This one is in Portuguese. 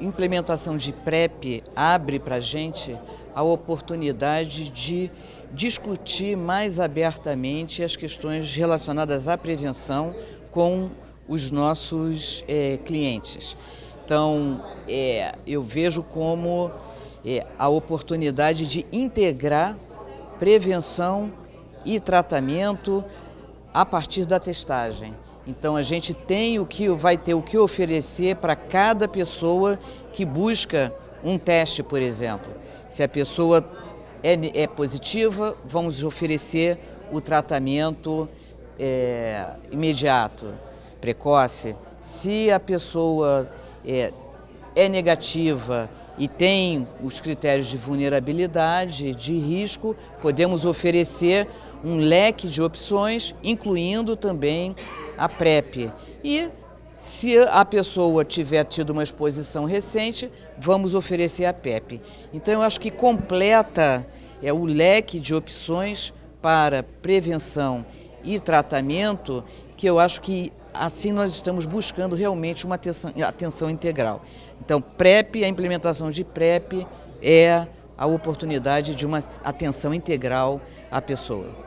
Implementação de PrEP abre para a gente a oportunidade de discutir mais abertamente as questões relacionadas à prevenção com os nossos é, clientes. Então, é, eu vejo como é, a oportunidade de integrar prevenção e tratamento a partir da testagem. Então a gente tem o que vai ter o que oferecer para cada pessoa que busca um teste, por exemplo. Se a pessoa é, é positiva, vamos oferecer o tratamento é, imediato, precoce. Se a pessoa é, é negativa e tem os critérios de vulnerabilidade, de risco, podemos oferecer um leque de opções, incluindo também a PrEP. E se a pessoa tiver tido uma exposição recente, vamos oferecer a PEP. Então eu acho que completa é, o leque de opções para prevenção e tratamento, que eu acho que assim nós estamos buscando realmente uma atenção, atenção integral. Então PrEP, a implementação de PrEP é a oportunidade de uma atenção integral à pessoa.